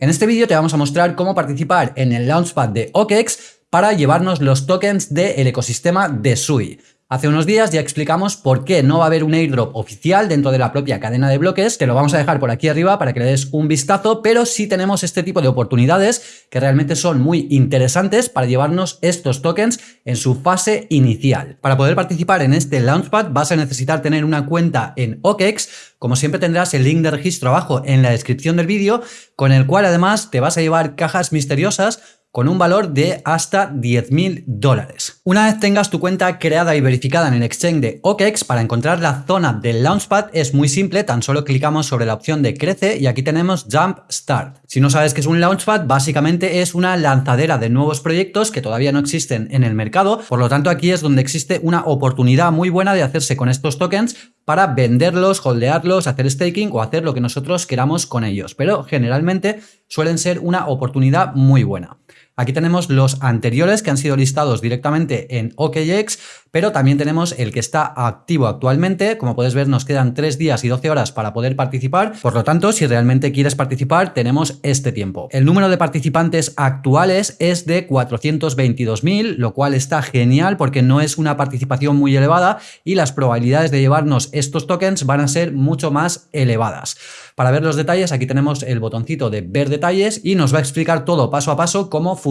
En este vídeo te vamos a mostrar cómo participar en el Launchpad de OKEx para llevarnos los tokens del ecosistema de SUI. Hace unos días ya explicamos por qué no va a haber un airdrop oficial dentro de la propia cadena de bloques, te lo vamos a dejar por aquí arriba para que le des un vistazo, pero sí tenemos este tipo de oportunidades que realmente son muy interesantes para llevarnos estos tokens en su fase inicial. Para poder participar en este Launchpad vas a necesitar tener una cuenta en OKEx, como siempre tendrás el link de registro abajo en la descripción del vídeo, con el cual además te vas a llevar cajas misteriosas con un valor de hasta 10.000 dólares. Una vez tengas tu cuenta creada y verificada en el exchange de OKEx, para encontrar la zona del Launchpad es muy simple, tan solo clicamos sobre la opción de Crece y aquí tenemos Jump Start. Si no sabes qué es un Launchpad, básicamente es una lanzadera de nuevos proyectos que todavía no existen en el mercado, por lo tanto aquí es donde existe una oportunidad muy buena de hacerse con estos tokens para venderlos, holdearlos, hacer staking o hacer lo que nosotros queramos con ellos, pero generalmente suelen ser una oportunidad muy buena. Aquí tenemos los anteriores que han sido listados directamente en OKX, pero también tenemos el que está activo actualmente. Como puedes ver, nos quedan 3 días y 12 horas para poder participar. Por lo tanto, si realmente quieres participar, tenemos este tiempo. El número de participantes actuales es de 422.000, lo cual está genial porque no es una participación muy elevada y las probabilidades de llevarnos estos tokens van a ser mucho más elevadas. Para ver los detalles, aquí tenemos el botoncito de ver detalles y nos va a explicar todo paso a paso cómo funciona.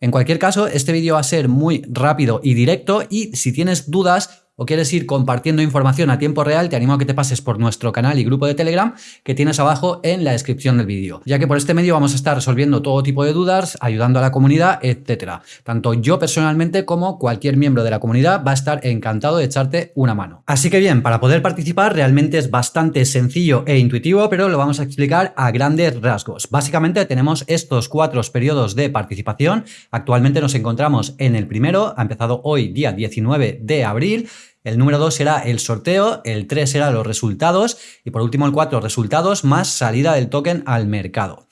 En cualquier caso, este vídeo va a ser muy rápido y directo y si tienes dudas o quieres ir compartiendo información a tiempo real, te animo a que te pases por nuestro canal y grupo de Telegram que tienes abajo en la descripción del vídeo, ya que por este medio vamos a estar resolviendo todo tipo de dudas, ayudando a la comunidad, etcétera. Tanto yo personalmente como cualquier miembro de la comunidad va a estar encantado de echarte una mano. Así que bien, para poder participar realmente es bastante sencillo e intuitivo, pero lo vamos a explicar a grandes rasgos. Básicamente tenemos estos cuatro periodos de participación. Actualmente nos encontramos en el primero, ha empezado hoy día 19 de abril, el número 2 será el sorteo, el 3 será los resultados y por último el 4 resultados más salida del token al mercado.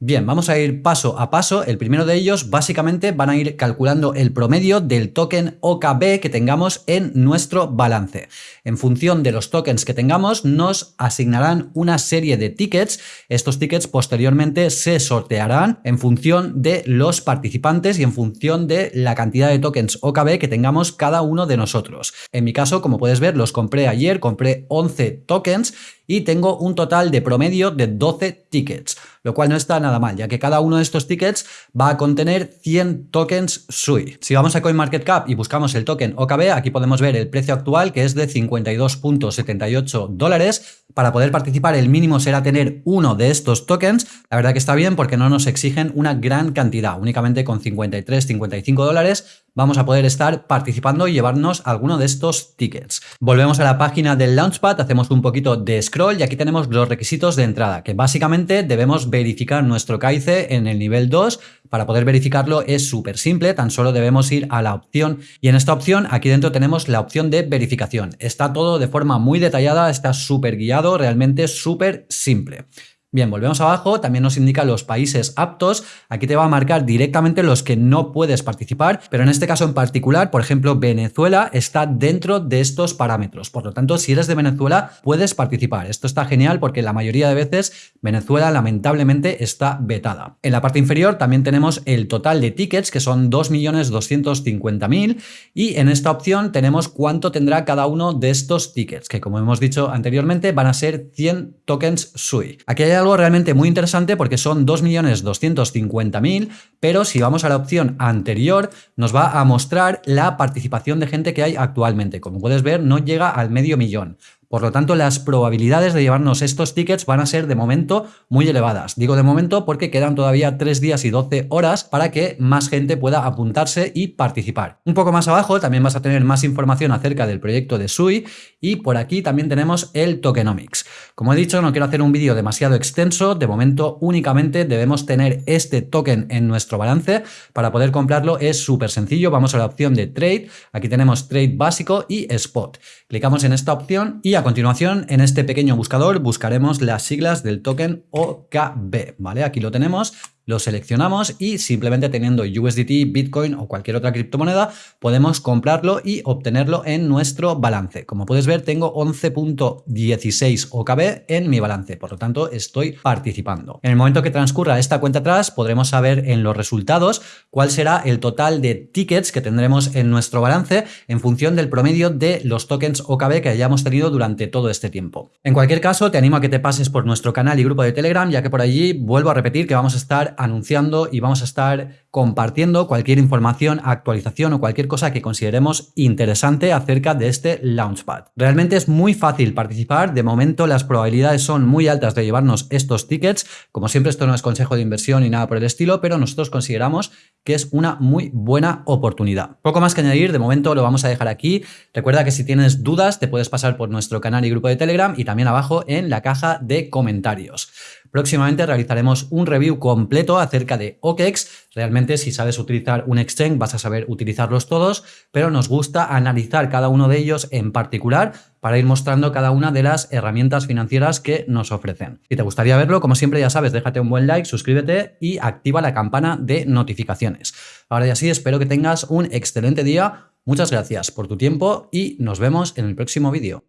Bien, vamos a ir paso a paso. El primero de ellos básicamente van a ir calculando el promedio del token OKB que tengamos en nuestro balance. En función de los tokens que tengamos nos asignarán una serie de tickets. Estos tickets posteriormente se sortearán en función de los participantes y en función de la cantidad de tokens OKB que tengamos cada uno de nosotros. En mi caso, como puedes ver, los compré ayer, compré 11 tokens y tengo un total de promedio de 12 tickets, lo cual no está nada mal, ya que cada uno de estos tickets va a contener 100 tokens SUI. Si vamos a CoinMarketCap y buscamos el token OKB, aquí podemos ver el precio actual que es de 52.78 dólares. Para poder participar el mínimo será tener uno de estos tokens. La verdad que está bien porque no nos exigen una gran cantidad, únicamente con 53, 55 dólares vamos a poder estar participando y llevarnos alguno de estos tickets. Volvemos a la página del Launchpad, hacemos un poquito de scroll y aquí tenemos los requisitos de entrada, que básicamente debemos verificar nuestro KIC en el nivel 2. Para poder verificarlo es súper simple, tan solo debemos ir a la opción y en esta opción aquí dentro tenemos la opción de verificación. Está todo de forma muy detallada, está súper guiado, realmente súper simple. Bien, volvemos abajo, también nos indica los países aptos, aquí te va a marcar directamente los que no puedes participar, pero en este caso en particular, por ejemplo, Venezuela está dentro de estos parámetros, por lo tanto, si eres de Venezuela, puedes participar. Esto está genial porque la mayoría de veces Venezuela lamentablemente está vetada. En la parte inferior también tenemos el total de tickets, que son 2.250.000, y en esta opción tenemos cuánto tendrá cada uno de estos tickets, que como hemos dicho anteriormente, van a ser 100 tokens SUI. Aquí hay algo realmente muy interesante porque son 2.250.000, pero si vamos a la opción anterior nos va a mostrar la participación de gente que hay actualmente. Como puedes ver, no llega al medio millón. Por lo tanto, las probabilidades de llevarnos estos tickets van a ser de momento muy elevadas. Digo de momento porque quedan todavía 3 días y 12 horas para que más gente pueda apuntarse y participar. Un poco más abajo también vas a tener más información acerca del proyecto de SUI y por aquí también tenemos el tokenomics. Como he dicho, no quiero hacer un vídeo demasiado extenso, de momento únicamente debemos tener este token en nuestro balance. Para poder comprarlo es súper sencillo, vamos a la opción de Trade, aquí tenemos Trade básico y Spot. Clicamos en esta opción y continuación, en este pequeño buscador, buscaremos las siglas del token OKB, ¿vale? Aquí lo tenemos, lo seleccionamos y simplemente teniendo USDT, Bitcoin o cualquier otra criptomoneda podemos comprarlo y obtenerlo en nuestro balance. Como puedes ver tengo 11.16 OKB en mi balance, por lo tanto estoy participando. En el momento que transcurra esta cuenta atrás podremos saber en los resultados cuál será el total de tickets que tendremos en nuestro balance en función del promedio de los tokens OKB que hayamos tenido durante todo este tiempo. En cualquier caso te animo a que te pases por nuestro canal y grupo de Telegram ya que por allí vuelvo a repetir que vamos a estar anunciando y vamos a estar compartiendo cualquier información, actualización o cualquier cosa que consideremos interesante acerca de este Launchpad. Realmente es muy fácil participar, de momento las probabilidades son muy altas de llevarnos estos tickets, como siempre esto no es consejo de inversión ni nada por el estilo, pero nosotros consideramos que es una muy buena oportunidad. Poco más que añadir, de momento lo vamos a dejar aquí. Recuerda que si tienes dudas te puedes pasar por nuestro canal y grupo de Telegram y también abajo en la caja de comentarios. Próximamente realizaremos un review completo acerca de OKEx. Realmente si sabes utilizar un exchange vas a saber utilizarlos todos, pero nos gusta analizar cada uno de ellos en particular para ir mostrando cada una de las herramientas financieras que nos ofrecen. Si te gustaría verlo, como siempre ya sabes, déjate un buen like, suscríbete y activa la campana de notificaciones. Ahora ya sí, espero que tengas un excelente día. Muchas gracias por tu tiempo y nos vemos en el próximo vídeo.